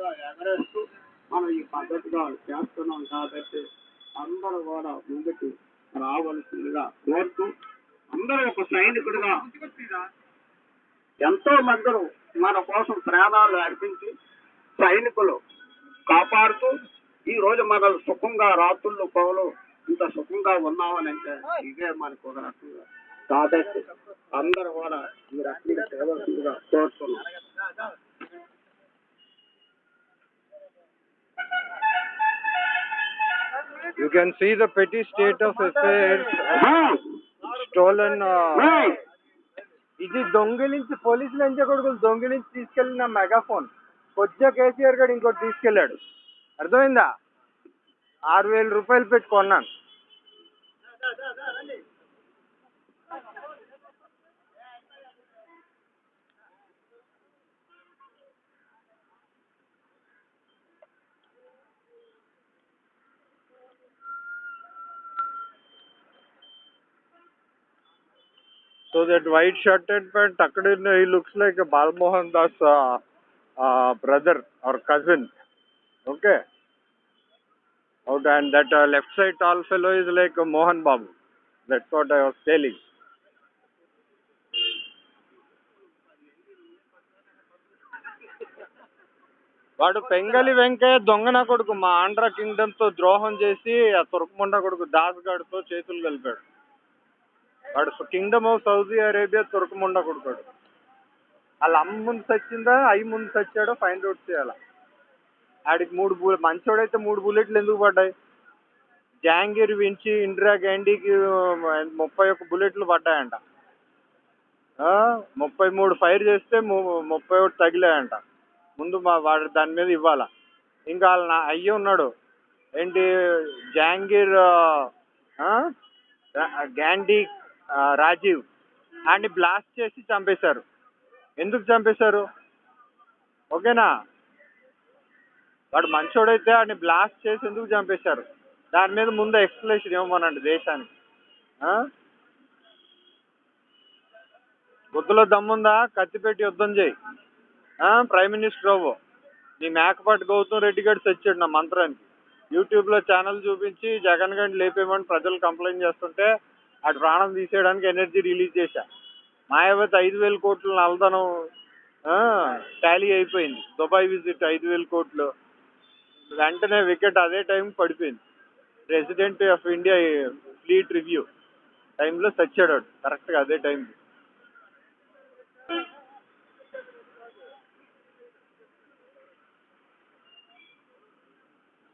కూడా ఎగరేస్తూ మనం ఈ పద్ధతిగా చేస్తున్నాం కాబట్టి అందరూ కూడా ముందుకు రావాల్సిందిగా కోరుతూ అందరూ ఒక సైనికుడిగా ఎంతో మంది మన కోసం ప్రాణాలు అర్పించి సైనికులు కాపాడుతూ ఈ రోజు మనం సుఖంగా రాత్రులు పగలు ఇంత సుఖంగా ఉన్నామని అంటే ఇదే మనకు ఒక రకంగా. కాబట్టి అందరూ కూడా You can see the petty state of affairs, stolen. Uh, ఇది దొంగిలించి పోలీసులు ఎంచే కొడుకులు దొంగిలించి తీసుకెళ్ళిన మెగాఫోన్ కొద్దిగా కేసీఆర్ గడు ఇంకోటి తీసుకెళ్ళాడు. అర్థమైందా? ఆరు వేల రూపాయలు పెట్టి So that white shirted man, Takadin, he looks like a Balmohan Das uh, uh, brother or cousin. Okay. Out and that uh, left side tall fellow is like a Mohan Babu. That's what I was telling. వాడు పెంగలి వెంకయ్య దొంగన కొడుకు మా ఆంధ్ర కింగ్డమ్తో ద్రోహం చేసి ఆ తురకముండ కొడుకు దాస్ గడితో చేతులు కలిపాడు వాడు కింగ్డమ్ ఆఫ్ సౌదీ అరేబియా తురకముండ కొడుకాడు వాళ్ళ అమ్మ ముందు చచ్చిందా అయ్యి ముందు చచ్చాడో ఫైండ్ అవుట్ చేయాలి. ఆడికి మూడు బుల్ మంచోడైతే మూడు బుల్లెట్లు ఎందుకు పడ్డాయి? జహాంగీర్ వించి ఇందిరా గాంధీకి ముప్పై ఒక్క బుల్లెట్లు పడ్డాయంట. ముప్పై మూడు ఫైర్ చేస్తే ము- ముప్పై ఒకటి తగిలాయంట. ముందు మా వాడు దాని మీద ఇవ్వాల. ఇంకా వాళ్ళ నా అయ్యి ఉన్నాడు. ఏంటి జహాంగీర్ గాంధీ రాజీవ్. అండ్ బ్లాస్ట్ చేసి చంపేశారు. ఎందుకు చంపేశారు? ఓకేనా? వాడు మంచోడైతే వాడిని బ్లాస్ట్ చేసి ఎందుకు చంపేశారు? దాని మీద ముందు ఎక్స్ప్లెనేషన్ ఇవ్వమనండి దేశానికి. ఆ? దమ్ముందా? కత్తిపెట్టి యుద్ధం చేయి. ప్రైమ్ మినిస్టర్ అవ్వు. నీ మేకపాటి గౌతమ్ రెడ్డి గారు తెచ్చాడు నా మంత్రానికి. యూట్యూబ్లో ఛానల్ చూపించి జగన్ గారిని లేపేయమని ప్రజలు కంప్లైంట్ చేస్తుంటే అటు ప్రాణం తీసేయడానికి ఎనర్జీ రిలీజ్ చేశా. మాయావతి ఐదు వేల కోట్లు నల్లధనం టాలీ అయిపోయింది. దుబాయ్ విజిట్ ఐదు వేల కోట్లు. వెంటనే వికెట్ అదే టైం పడిపోయింది. President of India fleet review టైంలో చచ్చాడు కరెక్ట్గా అదే టైంకి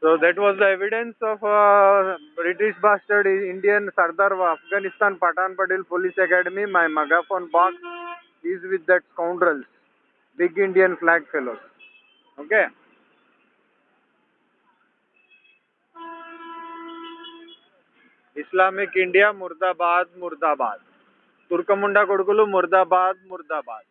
So that was the evidence of uh, British bastard Indian Sardar of Afghanistan Patan Patil Police Academy. My megaphone box is with that scoundrels, big Indian flag fellows. Okay. Islamic India murdabad murdabad తుర్కముండా కొడుకులు ముర్దాబాద్ ముర్దాబాద్